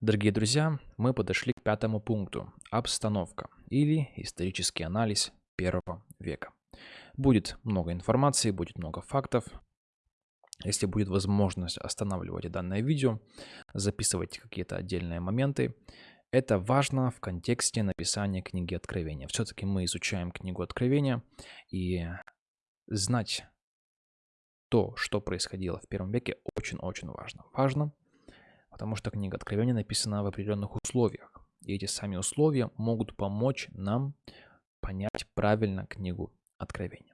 Дорогие друзья, мы подошли к пятому пункту – обстановка или исторический анализ первого века. Будет много информации, будет много фактов. Если будет возможность, останавливайте данное видео, записывайте какие-то отдельные моменты. Это важно в контексте написания книги Откровения. Все-таки мы изучаем книгу Откровения, и знать то, что происходило в первом веке, очень-очень важно. Важно, потому что книга Откровения написана в определенных условиях. И эти сами условия могут помочь нам понять правильно книгу Откровения.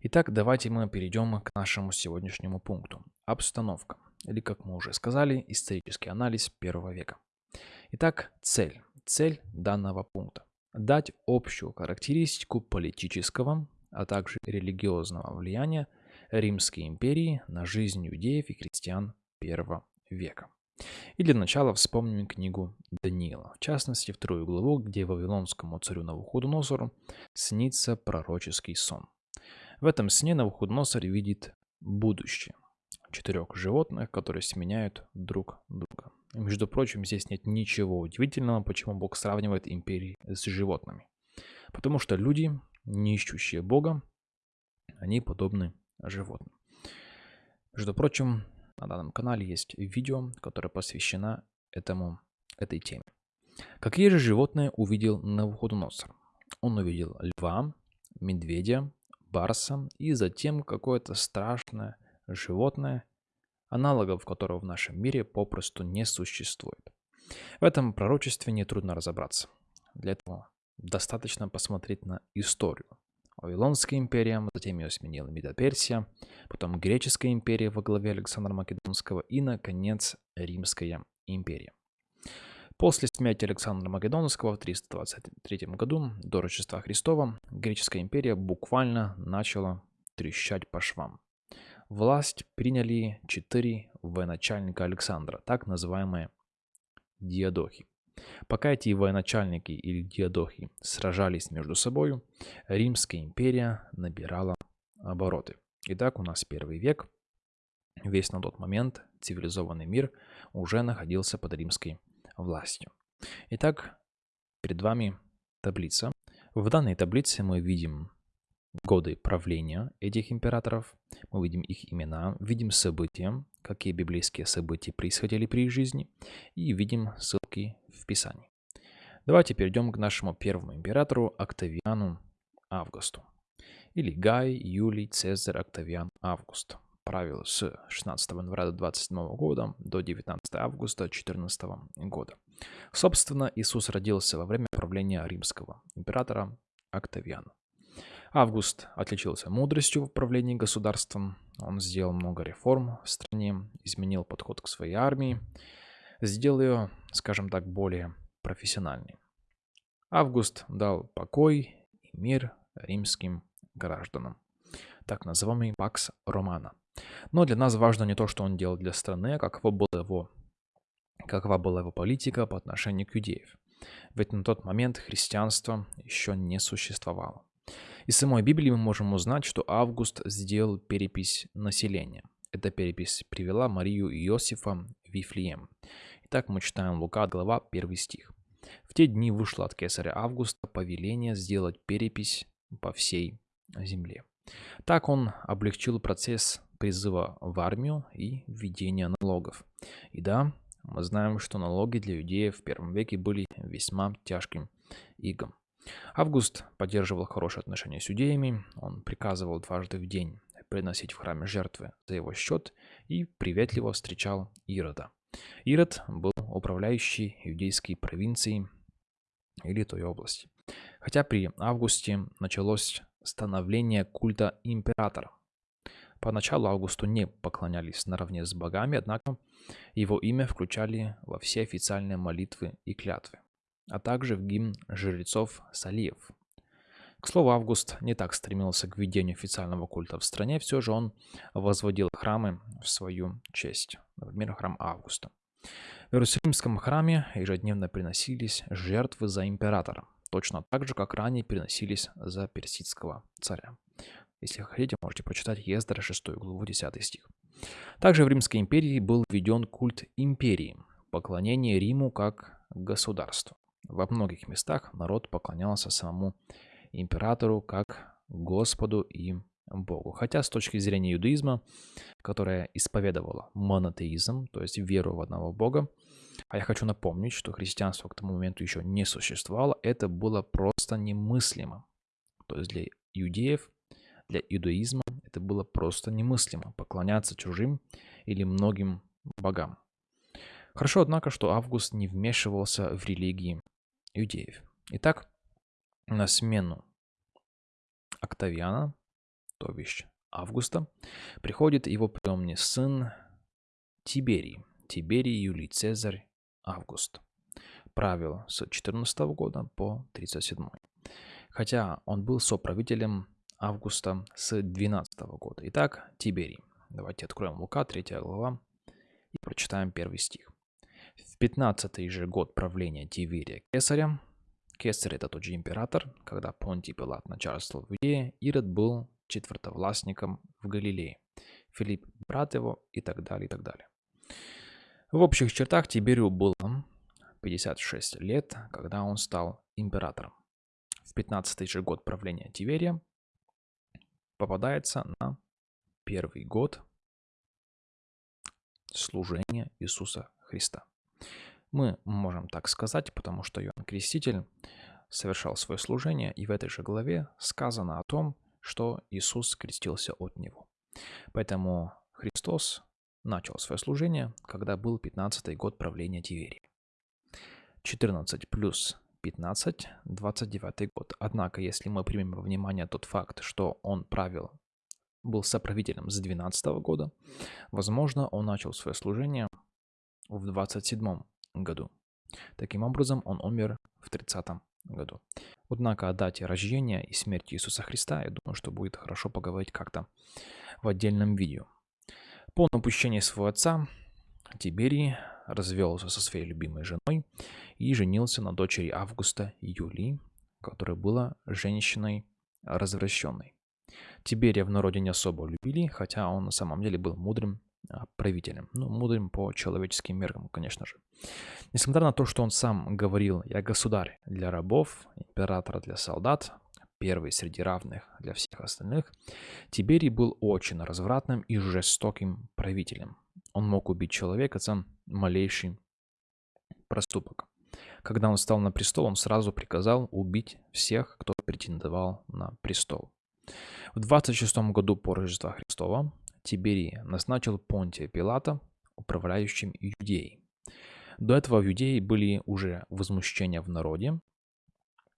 Итак, давайте мы перейдем к нашему сегодняшнему пункту. Обстановка, или, как мы уже сказали, исторический анализ первого века. Итак, цель. Цель данного пункта. Дать общую характеристику политического, а также религиозного влияния Римской империи на жизнь иудеев и христиан первого века. И для начала вспомним книгу Даниила, в частности, вторую главу, где вавилонскому царю Навуходоносору снится пророческий сон. В этом сне Навуходоносор видит будущее четырех животных, которые сменяют друг друга. И, между прочим, здесь нет ничего удивительного, почему Бог сравнивает империи с животными. Потому что люди, не ищущие Бога, они подобны животным. Между прочим, на данном канале есть видео, которое посвящено этому, этой теме. Какие же животные увидел Навуходоносор? Он увидел льва, медведя, барса и затем какое-то страшное животное, аналогов которого в нашем мире попросту не существует. В этом пророчестве нетрудно разобраться. Для этого достаточно посмотреть на историю. Вавилонская империя, затем ее сменила Медоперсия, потом Греческая империя во главе Александра Македонского и, наконец, Римская империя. После смерти Александра Македонского в 323 году до Рождества Христова Греческая империя буквально начала трещать по швам. Власть приняли четыре военачальника Александра, так называемые диадохи. Пока эти военачальники или диадохи сражались между собой, Римская империя набирала обороты. Итак, у нас первый век. Весь на тот момент цивилизованный мир уже находился под римской властью. Итак, перед вами таблица. В данной таблице мы видим годы правления этих императоров, мы видим их имена, видим события, какие библейские события происходили при их жизни, и видим ссылки в Писании. Давайте перейдем к нашему первому императору Октавиану Августу. Или Гай, Юлий, Цезарь, Октавиан, Август. Правил с 16 января 27 года до 19 августа 14 года. Собственно, Иисус родился во время правления римского императора Октавиана. Август отличился мудростью в управлении государством. Он сделал много реформ в стране, изменил подход к своей армии, сделал ее, скажем так, более профессиональной. Август дал покой и мир римским гражданам, так называемый Пакс Романа. Но для нас важно не то, что он делал для страны, а какова была его, какова была его политика по отношению к иудеев. Ведь на тот момент христианство еще не существовало. Из самой Библии мы можем узнать, что Август сделал перепись населения. Эта перепись привела Марию и Иосифа в Вифлеем. Итак, мы читаем Лука, глава, 1 стих. В те дни вышло от кесаря Августа повеление сделать перепись по всей земле. Так он облегчил процесс призыва в армию и введения налогов. И да, мы знаем, что налоги для иудеев в первом веке были весьма тяжким игом. Август поддерживал хорошие отношения с иудеями, он приказывал дважды в день приносить в храме жертвы за его счет и приветливо встречал Ирода. Ирод был управляющий иудейской провинцией или той области. Хотя при Августе началось становление культа императора. Поначалу Августу не поклонялись наравне с богами, однако его имя включали во все официальные молитвы и клятвы а также в гимн жрецов Салиев. К слову, Август не так стремился к введению официального культа в стране, все же он возводил храмы в свою честь, например, храм Августа. В Иерусалимском храме ежедневно приносились жертвы за императора, точно так же, как ранее приносились за персидского царя. Если хотите, можете прочитать Ездра 6 главу 10 стих. Также в Римской империи был введен культ империи – поклонение Риму как государству. Во многих местах народ поклонялся самому императору как Господу и Богу. Хотя с точки зрения иудаизма, которая исповедовала монотеизм, то есть веру в одного Бога, а я хочу напомнить, что христианство к тому моменту еще не существовало, это было просто немыслимо. То есть для иудеев, для иудаизма это было просто немыслимо поклоняться чужим или многим богам. Хорошо, однако, что Август не вмешивался в религии иудеев. Итак, на смену Октавиана, то бишь Августа, приходит его приемный сын Тиберий. Тиберий Юлий Цезарь Август. Правил с 14 года по 37. Хотя он был соправителем Августа с 12 года. Итак, Тиберий. Давайте откроем Лука, 3 глава, и прочитаем первый стих. В 15 же год правления Тиверия Кесаря, Кесарь это тот же император, когда Понтий Пилат начальствовал в Иудее, Ирод был четвертовластником в Галилее, Филипп брат его и так далее, и так далее. В общих чертах Тиберию было 56 лет, когда он стал императором. В 15 же год правления Тиверия попадается на первый год служения Иисуса Христа. Мы можем так сказать, потому что Иоанн Креститель совершал свое служение, и в этой же главе сказано о том, что Иисус крестился от него. Поэтому Христос начал свое служение, когда был 15 год правления Тиверии. 14 плюс 15, 29 год. Однако, если мы примем во внимание тот факт, что он правил, был соправителем с 12 года, возможно, он начал свое служение в 27 году. Таким образом, он умер в 30 году. Однако о дате рождения и смерти Иисуса Христа, я думаю, что будет хорошо поговорить как-то в отдельном видео. По напущению своего отца Тиберий развелся со своей любимой женой и женился на дочери Августа Юлии, которая была женщиной развращенной. Тиберия в народе не особо любили, хотя он на самом деле был мудрым правителем. Ну, мудрым по человеческим меркам, конечно же. Несмотря на то, что он сам говорил «я государь для рабов, император для солдат», первый среди равных для всех остальных, Тиберий был очень развратным и жестоким правителем. Он мог убить человека за малейший проступок. Когда он стал на престол, он сразу приказал убить всех, кто претендовал на престол. В 26 году по Рождества Христова Тиберий назначил Понтия Пилата управляющим Иудеей. До этого в Иудее были уже возмущения в народе,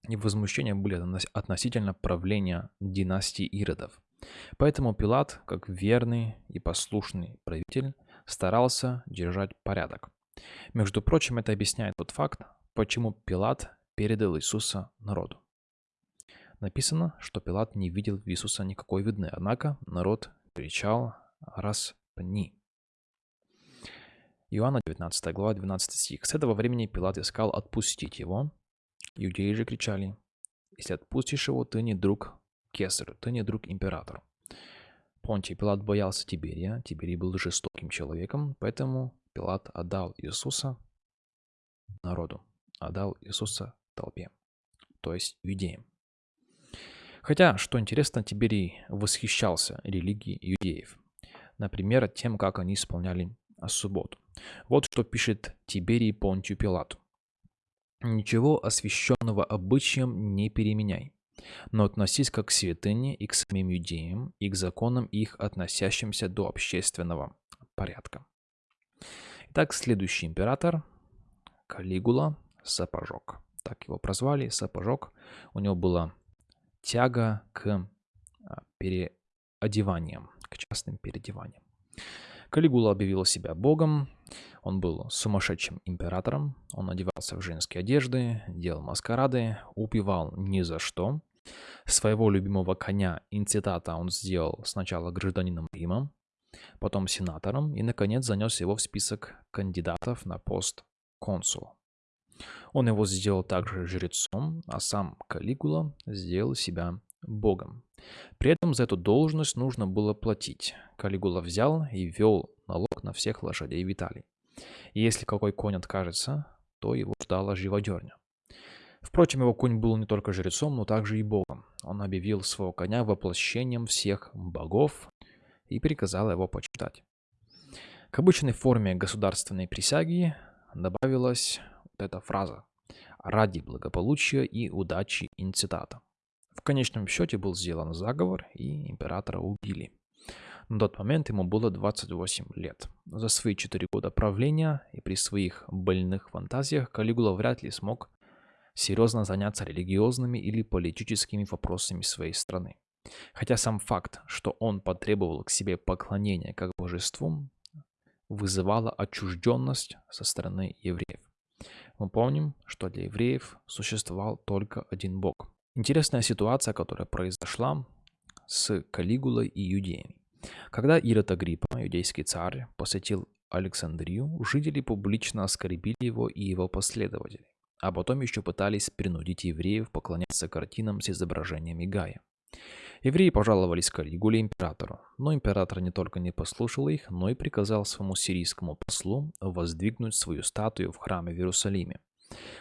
и возмущения были относительно правления династии Иродов. Поэтому Пилат, как верный и послушный правитель, старался держать порядок. Между прочим, это объясняет тот факт, почему Пилат передал Иисуса народу. Написано, что Пилат не видел в Иисуса никакой видны, однако народ кричал «Распни!». Иоанна 19 глава 12 стих. С этого времени Пилат искал отпустить его. Иудеи же кричали «Если отпустишь его, ты не друг кесарю, ты не друг императору». Понтий Пилат боялся Тиберия. Тиберий был жестоким человеком, поэтому Пилат отдал Иисуса народу, отдал Иисуса толпе, то есть иудеям. Хотя, что интересно, Тиберий восхищался религией иудеев. Например, тем, как они исполняли субботу. Вот что пишет Тиберий Понтию Пилату. «Ничего освященного обычаем не переменяй, но относись как к святыне и к самим иудеям, и к законам их, относящимся до общественного порядка». Итак, следующий император – Калигула Сапожок. Так его прозвали, Сапожок. У него было тяга к а, переодеваниям, к частным переодеваниям. Калигула объявил себя богом, он был сумасшедшим императором, он одевался в женские одежды, делал маскарады, упивал ни за что. Своего любимого коня Инцитата он сделал сначала гражданином Рима, потом сенатором и, наконец, занес его в список кандидатов на пост консула. Он его сделал также жрецом, а сам Калигула сделал себя богом. При этом за эту должность нужно было платить. Калигула взял и ввел налог на всех лошадей Виталий. И если какой конь откажется, то его ждала живодерня. Впрочем, его конь был не только жрецом, но также и богом. Он объявил своего коня воплощением всех богов и приказал его почитать. К обычной форме государственной присяги добавилась вот эта фраза «ради благополучия и удачи инцитата». В конечном счете был сделан заговор, и императора убили. На тот момент ему было 28 лет. За свои 4 года правления и при своих больных фантазиях Калигула вряд ли смог серьезно заняться религиозными или политическими вопросами своей страны. Хотя сам факт, что он потребовал к себе поклонения как божеству, вызывало отчужденность со стороны евреев. Мы помним, что для евреев существовал только один Бог. Интересная ситуация, которая произошла с Калигулой и иудеями. Когда Ирод Агриппа, иудейский царь, посетил Александрию, жители публично оскорбили его и его последователей, а потом еще пытались принудить евреев поклоняться картинам с изображениями Гая. Евреи пожаловались Калигуле императору, но император не только не послушал их, но и приказал своему сирийскому послу воздвигнуть свою статую в храме в Иерусалиме.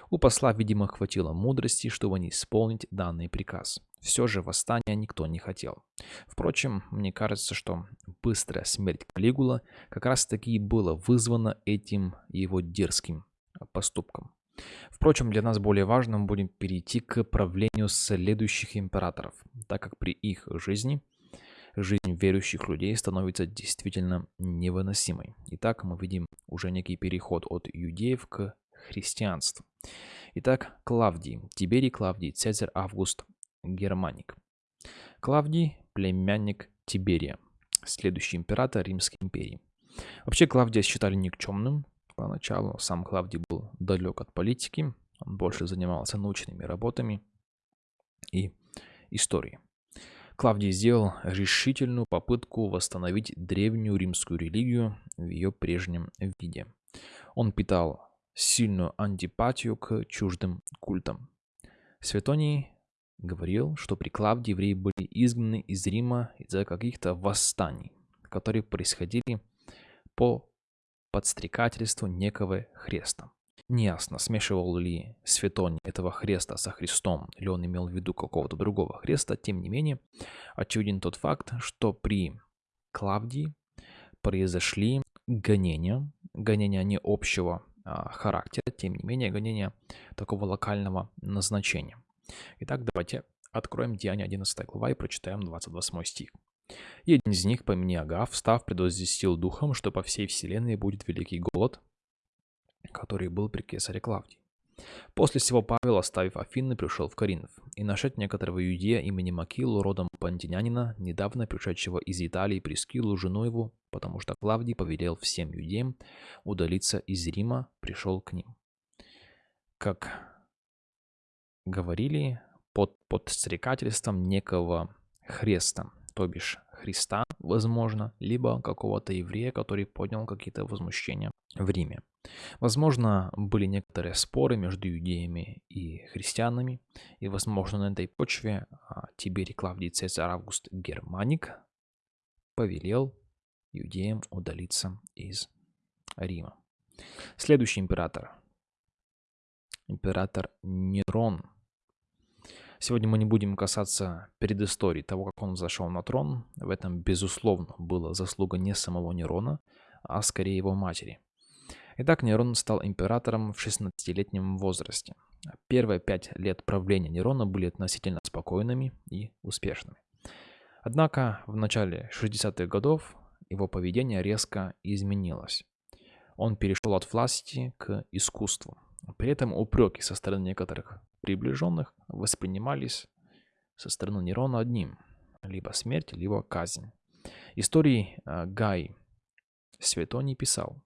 У посла, видимо, хватило мудрости, чтобы не исполнить данный приказ. Все же восстания никто не хотел. Впрочем, мне кажется, что быстрая смерть Калигула как раз таки и была вызвана этим его дерзким поступком. Впрочем, для нас более важным будет перейти к правлению следующих императоров, так как при их жизни жизнь верующих людей становится действительно невыносимой. Итак, мы видим уже некий переход от иудеев к христианству. Итак, Клавдий, Тиберий Клавдий, Цезарь Август, Германик. Клавдий – племянник Тиберия, следующий император Римской империи. Вообще Клавдия считали никчемным, Поначалу сам Клавдий был далек от политики, он больше занимался научными работами и историей. Клавдий сделал решительную попытку восстановить древнюю римскую религию в ее прежнем виде. Он питал сильную антипатию к чуждым культам. Светоний говорил, что при Клавдии евреи были изгнаны из Рима из-за каких-то восстаний, которые происходили по подстрекательству некого Хреста. Неясно, смешивал ли Светоний этого Хреста со Христом, или он имел в виду какого-то другого Хреста. Тем не менее, очевиден тот факт, что при Клавдии произошли гонения, гонения не общего а, характера, тем не менее гонения такого локального назначения. Итак, давайте откроем Деяние 11 глава и прочитаем 28 стих. И один из них по имени Агав, встав, предвозвестил духом, что по всей вселенной будет великий голод, который был при кесаре Клавдии. После всего Павел, оставив Афины, пришел в Коринф, и нашед некоторого иудея имени Макилу, родом пантинянина, недавно пришедшего из Италии Прескилу, жену его, потому что Клавдий повелел всем иудеям удалиться из Рима, пришел к ним. Как говорили, под подстрекательством некого Хреста, то бишь Христа, возможно, либо какого-то еврея, который поднял какие-то возмущения в Риме. Возможно, были некоторые споры между иудеями и христианами, и, возможно, на этой почве а, Тиберий Клавдий Цезарь Август Германик повелел иудеям удалиться из Рима. Следующий император. Император Нерон – Сегодня мы не будем касаться предыстории того, как он зашел на трон. В этом, безусловно, была заслуга не самого Нерона, а скорее его матери. Итак, Нерон стал императором в 16-летнем возрасте. Первые пять лет правления Нерона были относительно спокойными и успешными. Однако в начале 60-х годов его поведение резко изменилось. Он перешел от власти к искусству. При этом упреки со стороны некоторых приближенных воспринимались со стороны Нерона одним – либо смерть, либо казнь. Истории э, Гай Светоний писал,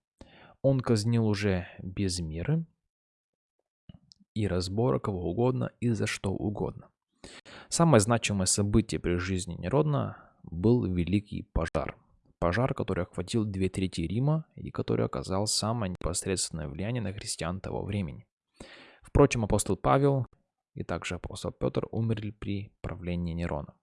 он казнил уже без меры и разбора кого угодно и за что угодно. Самое значимое событие при жизни Нерона был Великий пожар. Пожар, который охватил две трети Рима и который оказал самое непосредственное влияние на христиан того времени. Впрочем, апостол Павел и также апостол Петр умерли при правлении Нерона.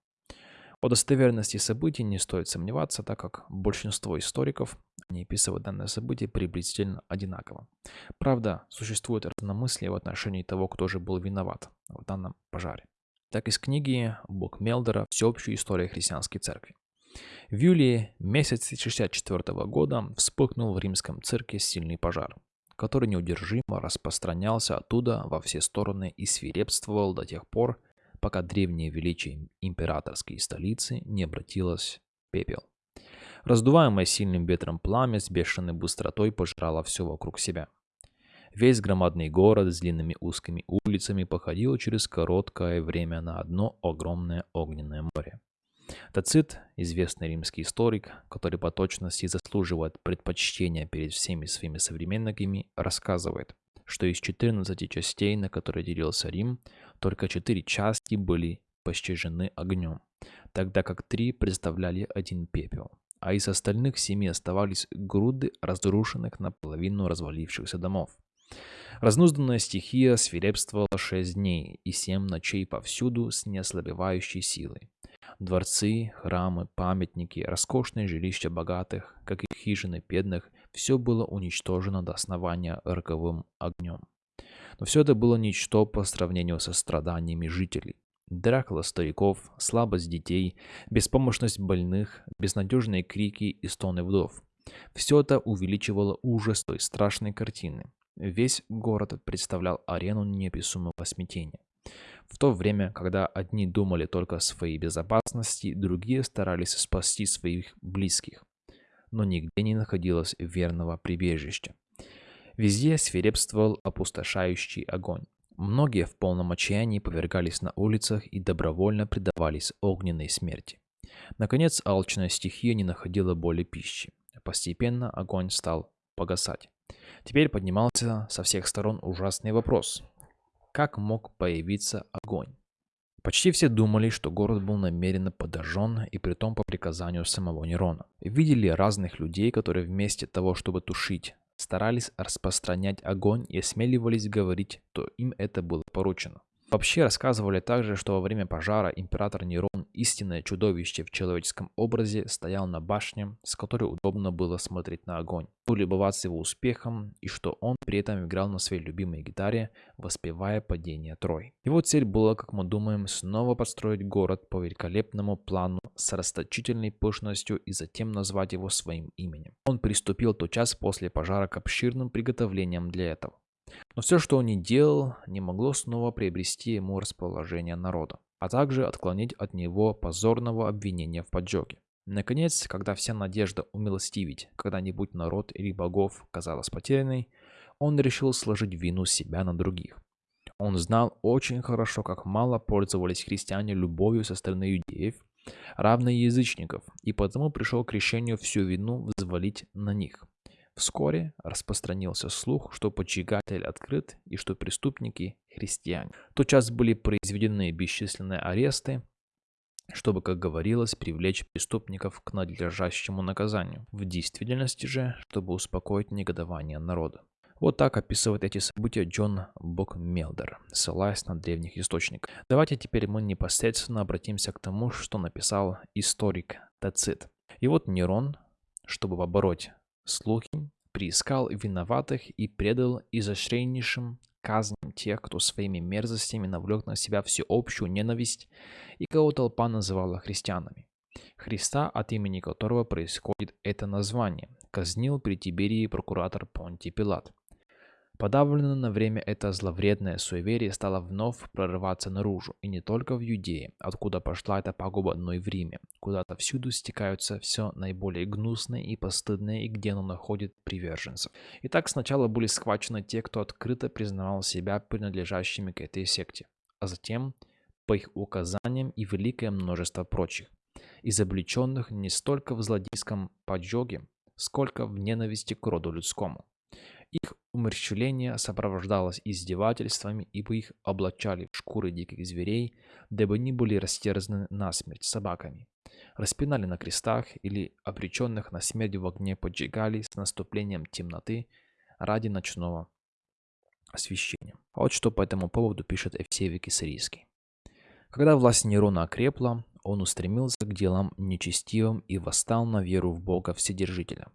О достоверности событий не стоит сомневаться, так как большинство историков не описывают данное событие приблизительно одинаково. Правда, существует разномыслие в отношении того, кто же был виноват в данном пожаре. Так из книги Бог Мелдера «Всеобщая история христианской церкви». В июле месяце 64 года вспыхнул в римском цирке сильный пожар, который неудержимо распространялся оттуда во все стороны и свирепствовал до тех пор, пока древнее величие императорской столицы не обратилось в пепел. Раздуваемое сильным ветром пламя с бешеной быстротой пожрало все вокруг себя. Весь громадный город с длинными узкими улицами походил через короткое время на одно огромное огненное море. Тацит, известный римский историк, который по точности заслуживает предпочтения перед всеми своими современниками, рассказывает, что из 14 частей, на которые делился Рим, только 4 части были пощажены огнем, тогда как 3 представляли один пепел, а из остальных семи оставались груды разрушенных наполовину развалившихся домов. Разнузданная стихия свирепствовала шесть дней и семь ночей повсюду с неослабевающей силой. Дворцы, храмы, памятники, роскошные жилища богатых, как и хижины бедных, все было уничтожено до основания роковым огнем. Но все это было ничто по сравнению со страданиями жителей. Дракла стариков, слабость детей, беспомощность больных, безнадежные крики и стоны вдов. Все это увеличивало ужас той страшной картины. Весь город представлял арену неописуемого смятения. В то время, когда одни думали только о своей безопасности, другие старались спасти своих близких. Но нигде не находилось верного прибежища. Везде свирепствовал опустошающий огонь. Многие в полном отчаянии повергались на улицах и добровольно предавались огненной смерти. Наконец, алчная стихия не находила более пищи. Постепенно огонь стал погасать. Теперь поднимался со всех сторон ужасный вопрос. Как мог появиться огонь? Почти все думали, что город был намеренно подожжен и притом по приказанию самого Нерона. Видели разных людей, которые вместо того, чтобы тушить старались распространять огонь и осмеливались говорить, то им это было поручено. Вообще рассказывали также, что во время пожара император Нерон, истинное чудовище в человеческом образе, стоял на башне, с которой удобно было смотреть на огонь, улыбываться его успехом, и что он при этом играл на своей любимой гитаре, воспевая падение Трой. Его цель была, как мы думаем, снова построить город по великолепному плану с расточительной пышностью и затем назвать его своим именем. Он приступил тотчас после пожара к обширным приготовлениям для этого. Но все, что он не делал, не могло снова приобрести ему расположение народа, а также отклонить от него позорного обвинения в поджоге. Наконец, когда вся надежда умилостивить когда-нибудь народ или богов казалась потерянной, он решил сложить вину себя на других. Он знал очень хорошо, как мало пользовались христиане любовью со стороны иудеев, равно язычников, и потому пришел к решению всю вину взвалить на них. Вскоре распространился слух, что поджигатель открыт и что преступники – христиане. Тотчас были произведены бесчисленные аресты, чтобы, как говорилось, привлечь преступников к надлежащему наказанию. В действительности же, чтобы успокоить негодование народа. Вот так описывает эти события Джон Бокмелдер, ссылаясь на древних источников. Давайте теперь мы непосредственно обратимся к тому, что написал историк Тацит. И вот Нерон, чтобы побороть слухи, приискал виноватых и предал изощреннейшим казням тех, кто своими мерзостями навлек на себя всеобщую ненависть и кого толпа называла христианами. Христа, от имени которого происходит это название, казнил при Тиберии прокуратор Понтий Пилат. Подавлено на время это зловредное суеверие стало вновь прорываться наружу, и не только в Юдее, откуда пошла эта пагуба, но и в Риме, куда-то всюду стекаются все наиболее гнусные и постыдные, и где оно находит приверженцев. Итак, сначала были схвачены те, кто открыто признавал себя принадлежащими к этой секте, а затем, по их указаниям и великое множество прочих, изобличенных не столько в злодейском поджоге, сколько в ненависти к роду людскому. Их умерщвление сопровождалось издевательствами, ибо их облачали в шкуры диких зверей, дабы они были растерзаны насмерть собаками. Распинали на крестах или обреченных на смерть в огне поджигали с наступлением темноты ради ночного освещения. Вот что по этому поводу пишет Евсевий Кисарийский. Когда власть Нерона окрепла, он устремился к делам нечестивым и восстал на веру в Бога Вседержителя.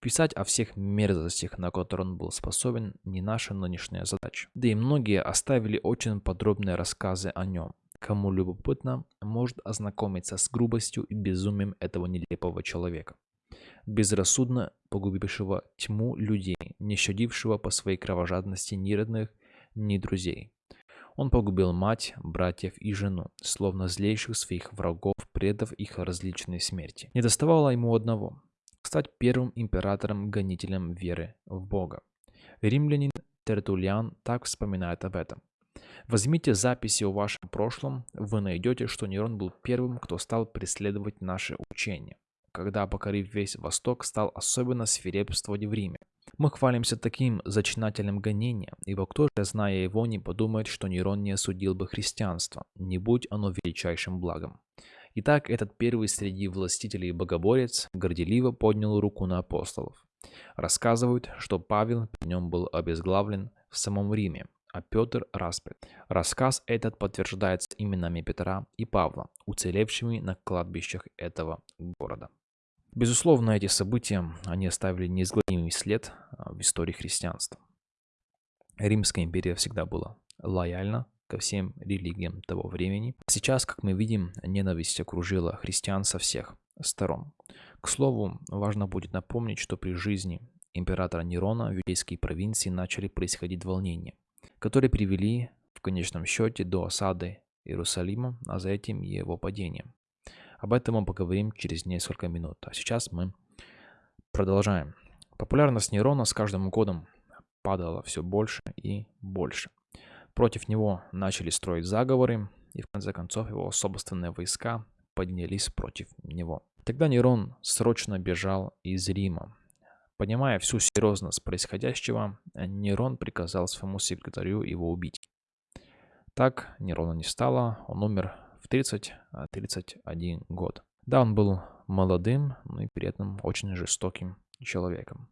Писать о всех мерзостях, на которые он был способен, не наша нынешняя задача. Да и многие оставили очень подробные рассказы о нем. Кому любопытно, может ознакомиться с грубостью и безумием этого нелепого человека, безрассудно погубившего тьму людей, не щадившего по своей кровожадности ни родных, ни друзей. Он погубил мать, братьев и жену, словно злейших своих врагов, предав их различной смерти. Не доставало ему одного – стать первым императором-гонителем веры в Бога. Римлянин Тертулиан так вспоминает об этом. Возьмите записи о вашем прошлом, вы найдете, что Нерон был первым, кто стал преследовать наши учения. Когда, покорив весь Восток, стал особенно свирепствовать в Риме. Мы хвалимся таким зачинательным гонением, ибо кто же, зная его, не подумает, что Нерон не осудил бы христианство, не будь оно величайшим благом. Итак, этот первый среди властителей богоборец горделиво поднял руку на апостолов. Рассказывают, что Павел при нем был обезглавлен в самом Риме, а Петр распят. Рассказ этот подтверждается именами Петра и Павла, уцелевшими на кладбищах этого города. Безусловно, эти события, они оставили неизгладимый след а, в истории христианства. Римская империя всегда была лояльна ко всем религиям того времени. Сейчас, как мы видим, ненависть окружила христиан со всех сторон. К слову, важно будет напомнить, что при жизни императора Нерона в юдейской провинции начали происходить волнения которые привели в конечном счете до осады Иерусалима, а за этим его падением. Об этом мы поговорим через несколько минут. А сейчас мы продолжаем. Популярность Нерона с каждым годом падала все больше и больше. Против него начали строить заговоры, и в конце концов его собственные войска поднялись против него. Тогда Нерон срочно бежал из Рима, Понимая всю серьезность происходящего, Нерон приказал своему секретарю его убить. Так Нерона не стало, он умер в 30-31 а, год. Да, он был молодым, но и при этом очень жестоким человеком.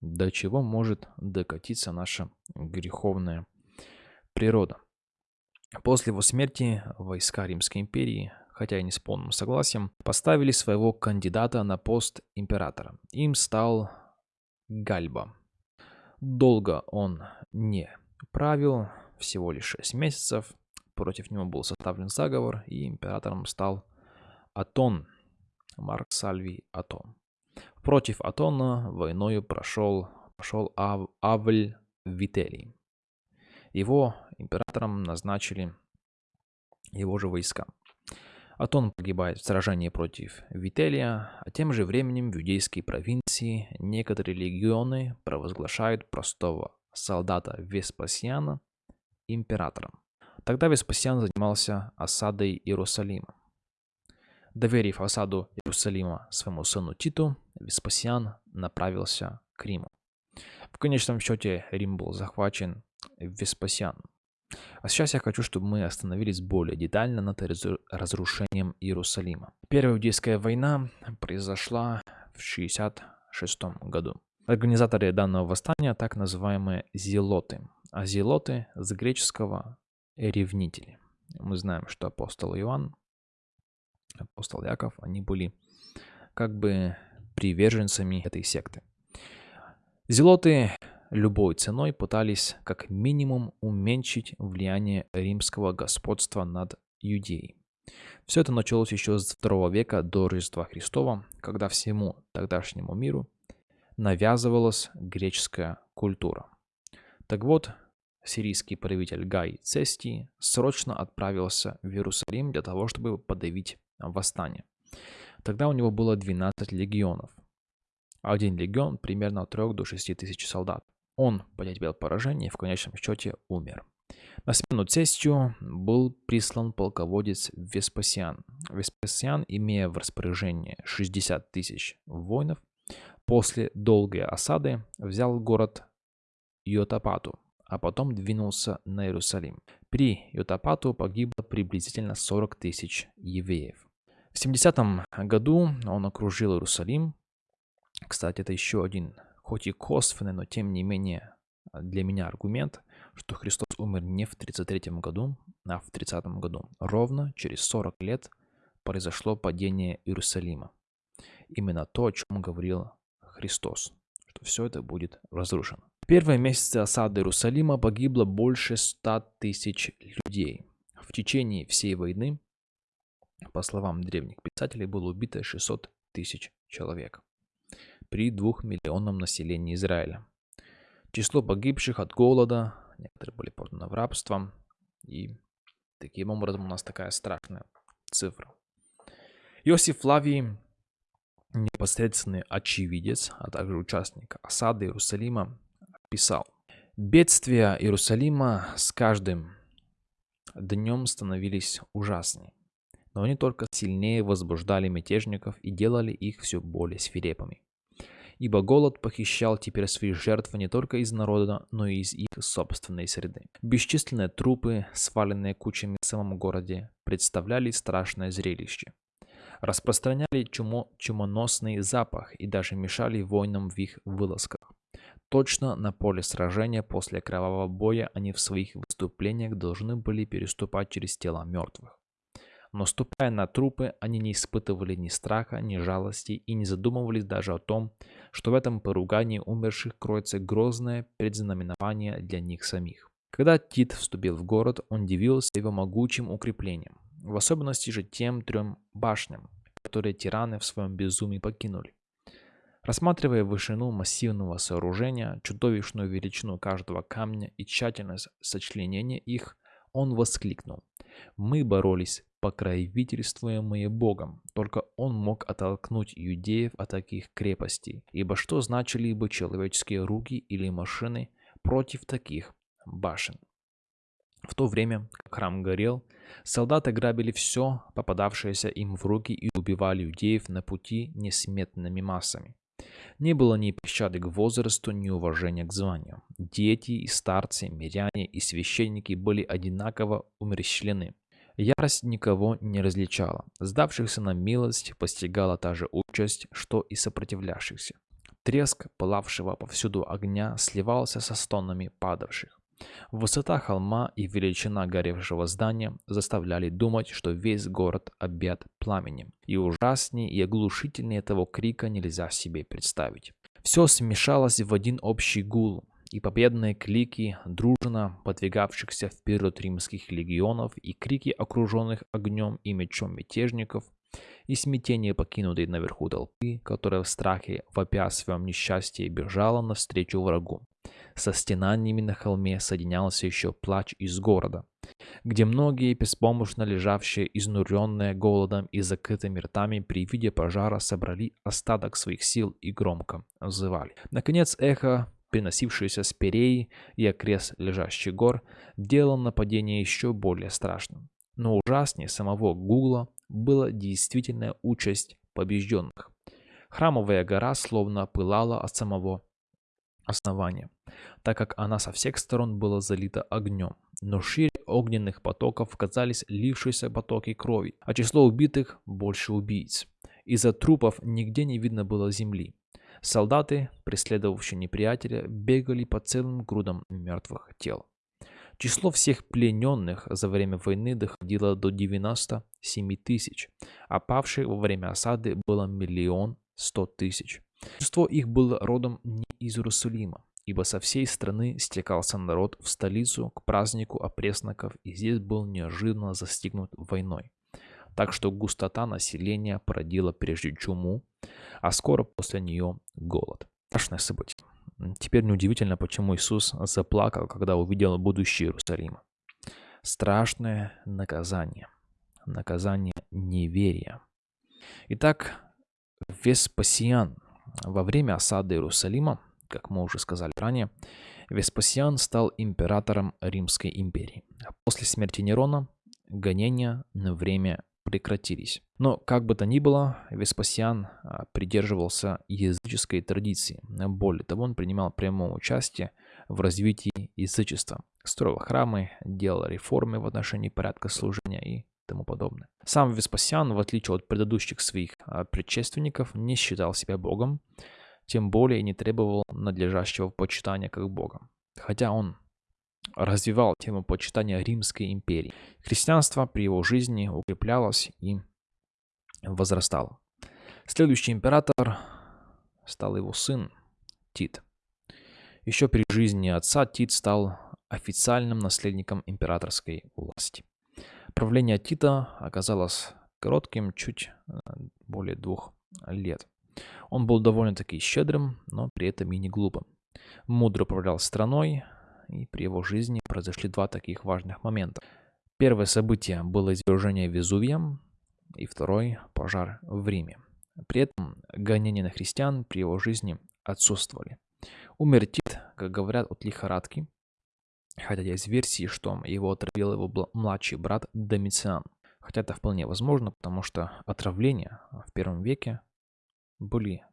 До чего может докатиться наша греховная природа? После его смерти войска Римской империи, хотя и не с полным согласием, поставили своего кандидата на пост императора. Им стал Гальба. Долго он не правил, всего лишь 6 месяцев. Против него был составлен заговор, и императором стал Атон, Марк Сальвий Атон. Против Атона войною прошел, пошел Ав, Авль Вителий. Его императором назначили его же войска. Атон погибает в сражении против Вителия, а тем же временем в иудейской провинции некоторые легионы провозглашают простого солдата Веспасиана императором. Тогда Веспасиан занимался осадой Иерусалима. Доверив осаду Иерусалима своему сыну Титу, Веспасиан направился к Риму. В конечном счете Рим был захвачен Веспасианом. А сейчас я хочу, чтобы мы остановились более детально над разрушением Иерусалима. Первая иудейская война произошла в 66 году. Организаторы данного восстания так называемые зелоты. А зелоты с греческого ревнители. Мы знаем, что апостол Иоанн, апостол Яков, они были как бы приверженцами этой секты. Зелоты любой ценой пытались как минимум уменьшить влияние римского господства над Иудеей. Все это началось еще с II века до Рождества Христова, когда всему тогдашнему миру навязывалась греческая культура. Так вот, сирийский правитель Гай Цестий срочно отправился в Иерусалим для того, чтобы подавить восстание. Тогда у него было 12 легионов. Один легион примерно от 3 до 6 тысяч солдат. Он потерпел поражение и в конечном счете умер. На смену Цестию был прислан полководец Веспасиан. Веспасиан, имея в распоряжении 60 тысяч воинов, после долгой осады взял город Йотапату, а потом двинулся на Иерусалим. При Йотапату погибло приблизительно 40 тысяч евреев. В 70 году он окружил Иерусалим. Кстати, это еще один хоть и косвенный, но тем не менее а, для меня аргумент, что Христос умер не в 33 году, а в 30 году, ровно через 40 лет произошло падение Иерусалима. Именно то, о чем говорил Христос, что все это будет разрушено. В первые месяцы осады Иерусалима погибло больше 100 тысяч людей. В течение всей войны, по словам древних писателей, было убито 600 тысяч человек при двухмиллионном населении Израиля. Число погибших от голода, некоторые были проданы в рабство, и таким образом у нас такая страшная цифра. Иосиф Флавий, непосредственный очевидец, а также участник осады Иерусалима, писал, «Бедствия Иерусалима с каждым днем становились ужаснее, но они только сильнее возбуждали мятежников и делали их все более свирепыми ибо голод похищал теперь свои жертвы не только из народа, но и из их собственной среды. Бесчисленные трупы, сваленные кучами в самом городе, представляли страшное зрелище. Распространяли чумо, чумоносный запах и даже мешали воинам в их вылазках. Точно на поле сражения после кровавого боя они в своих выступлениях должны были переступать через тела мертвых. Но ступая на трупы, они не испытывали ни страха, ни жалости и не задумывались даже о том, что в этом поругании умерших кроется грозное предзнаменование для них самих. Когда Тит вступил в город, он дивился его могучим укреплением, в особенности же тем трем башням, которые тираны в своем безумии покинули. Рассматривая вышину массивного сооружения, чудовищную величину каждого камня и тщательность сочленения их, он воскликнул. «Мы боролись покровительствуемые Богом. Только он мог оттолкнуть иудеев от таких крепостей. Ибо что значили бы человеческие руки или машины против таких башен? В то время, как храм горел, солдаты грабили все, попадавшееся им в руки и убивали иудеев на пути несметными массами. Не было ни пощады к возрасту, ни уважения к званию. Дети и старцы, миряне и священники были одинаково умерщвлены. Ярость никого не различала. Сдавшихся на милость постигала та же участь, что и сопротивлявшихся. Треск пылавшего повсюду огня сливался со стонами падавших. Высота холма и величина горевшего здания заставляли думать, что весь город объят пламенем, и ужаснее и оглушительнее этого крика нельзя себе представить. Все смешалось в один общий гул, и победные клики дружно подвигавшихся вперед римских легионов, и крики окруженных огнем и мечом мятежников, и смятение покинутой наверху толпы, которая в страхе, вопя о своем несчастье, бежала навстречу врагу. Со стенаниями на холме соединялся еще плач из города, где многие, беспомощно лежавшие, изнуренные голодом и закрытыми ртами при виде пожара, собрали остаток своих сил и громко взывали. Наконец эхо приносившееся с Переи и окрест лежащих гор, делало нападение еще более страшным. Но ужаснее самого Гугла была действительная участь побежденных. Храмовая гора словно пылала от самого основания, так как она со всех сторон была залита огнем. Но шире огненных потоков казались лившиеся потоки крови, а число убитых больше убийц. Из-за трупов нигде не видно было земли. Солдаты, преследовавшие неприятеля, бегали по целым грудам мертвых тел. Число всех плененных за время войны доходило до 97 тысяч, а павших во время осады было миллион сто тысяч. Большинство их было родом не из Иерусалима, ибо со всей страны стекался народ в столицу к празднику опресноков и здесь был неожиданно застигнут войной. Так что густота населения породила прежде чуму, а скоро после нее голод. Страшное событие. Теперь неудивительно, почему Иисус заплакал, когда увидел будущее Иерусалима. Страшное наказание. Наказание неверия. Итак, Веспасиан во время осады Иерусалима, как мы уже сказали ранее, Веспасиан стал императором Римской империи. После смерти Нерона гонения на время прекратились. Но, как бы то ни было, Веспасиан а, придерживался языческой традиции. Более того, он принимал прямое участие в развитии язычества, строил храмы, делал реформы в отношении порядка служения и тому подобное. Сам Веспасиан, в отличие от предыдущих своих а, предшественников, не считал себя богом, тем более не требовал надлежащего почитания как бога. Хотя он развивал тему почитания Римской империи. Христианство при его жизни укреплялось и возрастала. Следующий император стал его сын Тит. Еще при жизни отца Тит стал официальным наследником императорской власти. Правление Тита оказалось коротким, чуть э, более двух лет. Он был довольно-таки щедрым, но при этом и не глупым. Мудро управлял страной, и при его жизни произошли два таких важных момента. Первое событие было извержение Везувия, и второй – пожар в Риме. При этом гонения на христиан при его жизни отсутствовали. Умер Тит, как говорят, от лихорадки, хотя есть версии, что его отравил его младший брат Домициан. Хотя это вполне возможно, потому что отравления в первом веке были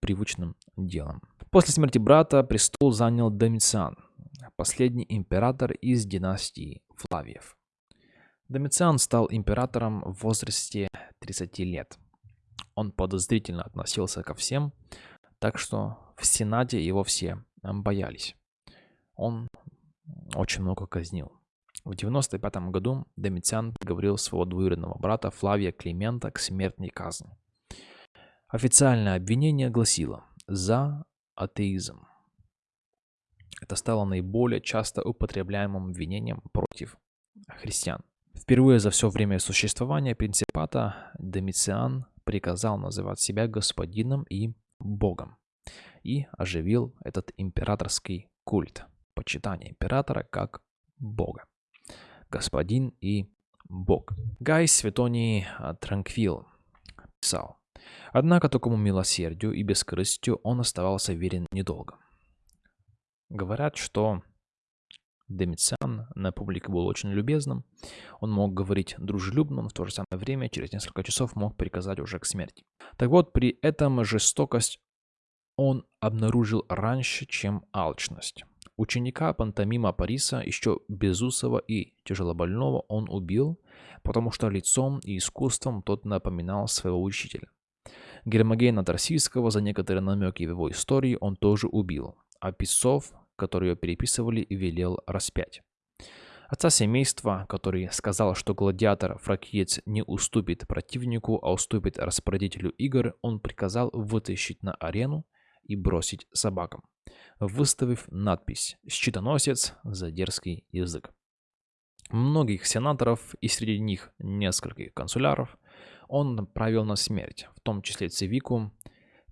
привычным делом. После смерти брата престол занял Домициан, последний император из династии Флавиев. Домициан стал императором в возрасте 30 лет. Он подозрительно относился ко всем, так что в Сенате его все боялись. Он очень много казнил. В 95 году Домициан приговорил своего двоюродного брата Флавия Климента к смертной казни. Официальное обвинение гласило «за атеизм». Это стало наиболее часто употребляемым обвинением против христиан. Впервые за все время существования принципата Домициан приказал называть себя господином и богом и оживил этот императорский культ, почитание императора как бога. Господин и бог. Гай Светоний Транквил писал, Однако такому милосердию и бескорыстию он оставался верен недолго. Говорят, что Домициан на публике был очень любезным. Он мог говорить дружелюбно, но в то же самое время через несколько часов мог приказать уже к смерти. Так вот, при этом жестокость он обнаружил раньше, чем алчность. Ученика пантомима Париса, еще безусого и тяжелобольного, он убил, потому что лицом и искусством тот напоминал своего учителя. Гермогена Тарсийского за некоторые намеки в его истории он тоже убил, а писцов, которые переписывали, велел распять. Отца семейства, который сказал, что гладиатор фракиец не уступит противнику, а уступит распорядителю игр, он приказал вытащить на арену и бросить собакам, выставив надпись «Щитоносец за дерзкий язык». Многих сенаторов и среди них нескольких консуляров он провел на смерть, в том числе Цивику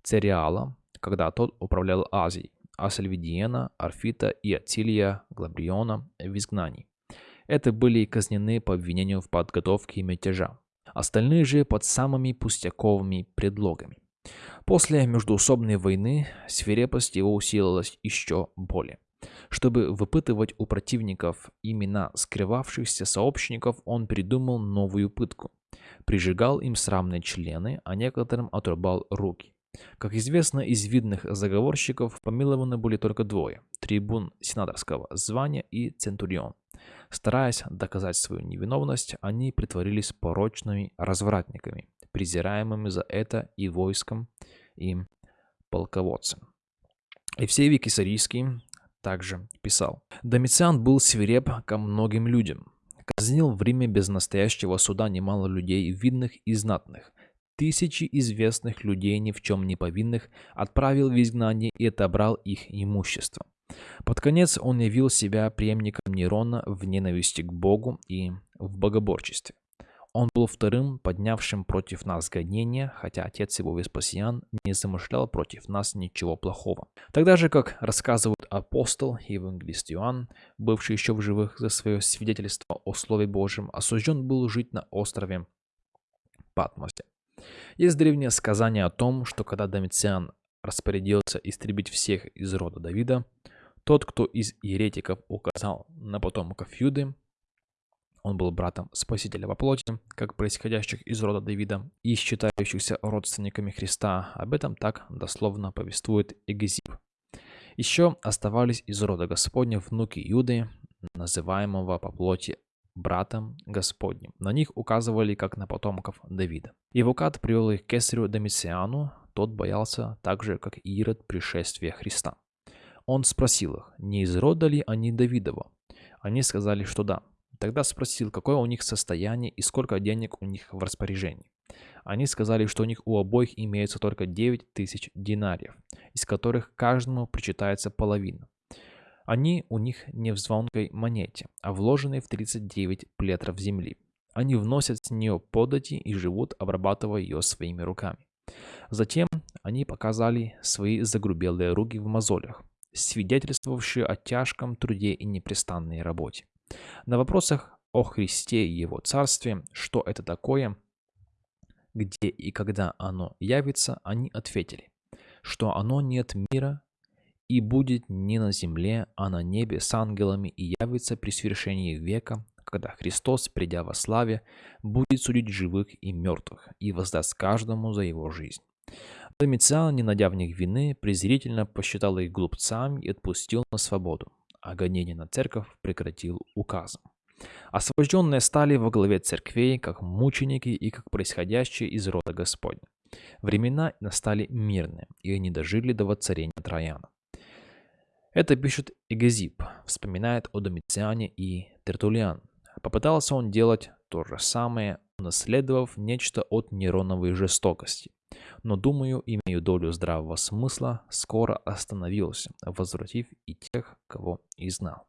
Цериала, когда тот управлял Азией, а Сальвидиена, Арфита и Ацилия Глабриона в изгнании. Это были казнены по обвинению в подготовке мятежа. Остальные же под самыми пустяковыми предлогами. После междуусобной войны свирепость его усилилась еще более. Чтобы выпытывать у противников имена скрывавшихся сообщников, он придумал новую пытку. Прижигал им срамные члены, а некоторым отрубал руки. Как известно, из видных заговорщиков помилованы были только двое – трибун сенаторского звания и центурион. Стараясь доказать свою невиновность, они притворились порочными развратниками, презираемыми за это и войском, и полководцем. Евсевий Кесарийский также писал. Домициан был свиреп ко многим людям. Казнил в Риме без настоящего суда немало людей, видных и знатных. Тысячи известных людей, ни в чем не повинных, отправил в изгнание и отобрал их имущество. Под конец он явил себя преемником Нерона в ненависти к Богу и в богоборчестве. Он был вторым, поднявшим против нас гонения, хотя отец его Веспасиан не замышлял против нас ничего плохого. Тогда же, как рассказывают апостол и евангелист Иоанн, бывший еще в живых за свое свидетельство о Слове Божьем, осужден был жить на острове Патмосе. Есть древнее сказание о том, что когда Домициан распорядился истребить всех из рода Давида, тот, кто из еретиков указал на потомков Юды, он был братом Спасителя во плоти, как происходящих из рода Давида и считающихся родственниками Христа. Об этом так дословно повествует Эгезип. Еще оставались из рода Господня внуки Юды, называемого по плоти братом Господним. На них указывали как на потомков Давида. Евукат привел их к кесарю Домициану, тот боялся так же, как Ирод пришествия Христа. Он спросил их, не из рода ли они Давидова. Они сказали, что да. Тогда спросил, какое у них состояние и сколько денег у них в распоряжении. Они сказали, что у них у обоих имеется только 9 тысяч динариев, из которых каждому причитается половина. Они у них не в звонкой монете, а вложены в 39 плетров земли. Они вносят с нее подати и живут, обрабатывая ее своими руками. Затем они показали свои загрубелые руки в мозолях, свидетельствовавшие о тяжком труде и непрестанной работе. На вопросах о Христе и Его Царстве, что это такое, где и когда оно явится, они ответили, что оно нет мира и будет не на земле, а на небе с ангелами и явится при свершении века, когда Христос, придя во славе, будет судить живых и мертвых и воздаст каждому за его жизнь. Домициан, не найдя в них вины, презрительно посчитал их глупцами и отпустил на свободу, а гонение на церковь прекратил указом. Освобожденные стали во главе церквей, как мученики и как происходящие из рода Господня. Времена настали мирные, и они дожили до воцарения Трояна. Это пишет Эгезип, вспоминает о Домициане и Тертулиан. Попытался он делать то же самое, унаследовав нечто от нейроновой жестокости. Но, думаю, имею долю здравого смысла, скоро остановился, возвратив и тех, кого и знал.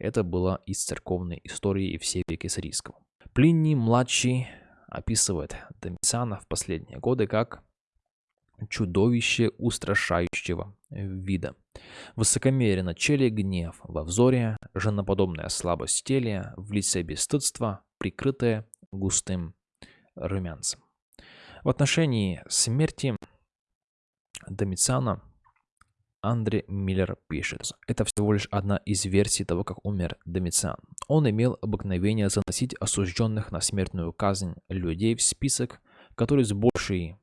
Это было из церковной истории Евсевия Кесарийского. Плиний-младший описывает Домициана в последние годы как чудовище устрашающего вида. Высокомерие на челе, гнев во взоре, женоподобная слабость теле, в лице бесстыдства, прикрытое густым румянцем. В отношении смерти Домициана Андре Миллер пишет. Это всего лишь одна из версий того, как умер Домициан. Он имел обыкновение заносить осужденных на смертную казнь людей в список, который с большей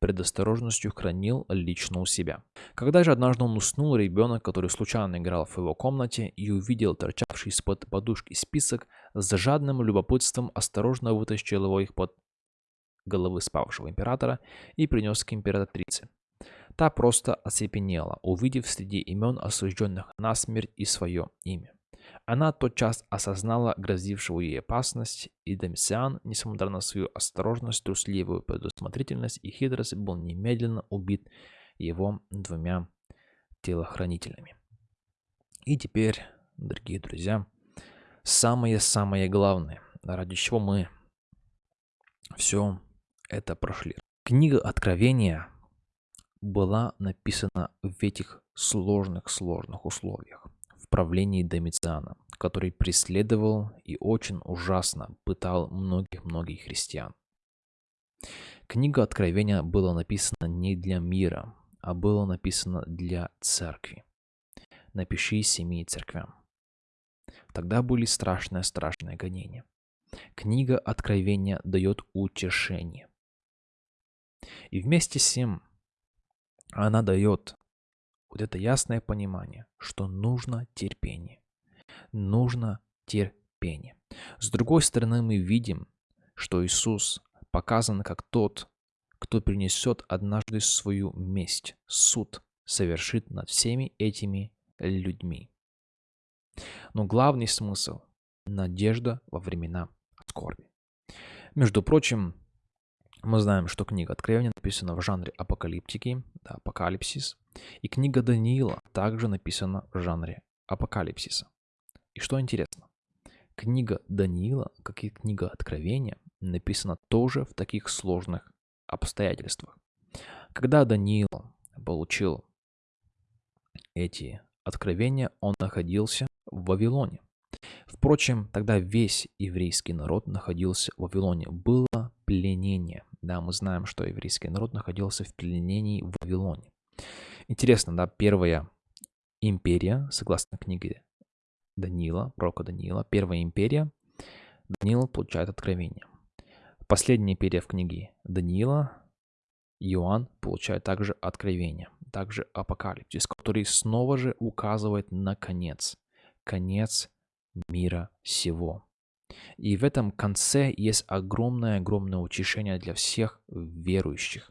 предосторожностью хранил лично у себя. Когда же однажды он уснул, ребенок, который случайно играл в его комнате и увидел торчавший из-под подушки список, с жадным любопытством осторожно вытащил его их под головы спавшего императора и принес к императрице. Та просто оцепенела, увидев среди имен осужденных на смерть и свое имя. Она тотчас осознала грозившую ей опасность, и Домициан, несмотря на свою осторожность, трусливую предусмотрительность и хитрость, был немедленно убит его двумя телохранителями. И теперь, дорогие друзья, самое-самое главное, ради чего мы все это прошли. Книга Откровения была написана в этих сложных-сложных условиях правлении Домициана, который преследовал и очень ужасно пытал многих-многих христиан. Книга Откровения была написана не для мира, а была написана для церкви. Напиши семи церквям. Тогда были страшные-страшные гонения. Книга Откровения дает утешение. И вместе с тем она дает вот это ясное понимание, что нужно терпение. Нужно терпение. С другой стороны, мы видим, что Иисус показан как тот, кто принесет однажды свою месть, суд совершит над всеми этими людьми. Но главный смысл – надежда во времена скорби. Между прочим, мы знаем, что книга Откровения написана в жанре апокалиптики, да, апокалипсис, и книга Даниила также написана в жанре апокалипсиса. И что интересно, книга Даниила, как и книга Откровения, написана тоже в таких сложных обстоятельствах. Когда Даниил получил эти откровения, он находился в Вавилоне. Впрочем, тогда весь еврейский народ находился в Вавилоне. Было пленение. Да, мы знаем, что еврейский народ находился в пленении в Вавилоне. Интересно, да, первая империя, согласно книге Даниила, пророка Даниила, первая империя, Даниил получает откровение. Последняя империя в книге Даниила, Иоанн получает также откровение, также апокалипсис, который снова же указывает на конец, конец мира сего. И в этом конце есть огромное-огромное утешение для всех верующих,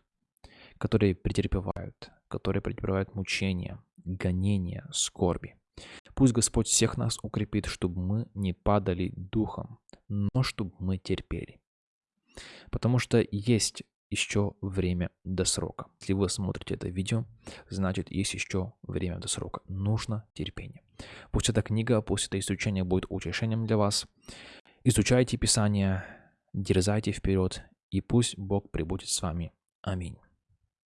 которые претерпевают, которые претерпевают мучения, гонения, скорби. Пусть Господь всех нас укрепит, чтобы мы не падали духом, но чтобы мы терпели. Потому что есть еще время до срока. Если вы смотрите это видео, значит есть еще время до срока. Нужно терпение. Пусть эта книга, пусть это изучение будет утешением для вас. Изучайте Писание, дерзайте вперед, и пусть Бог прибудет с вами. Аминь.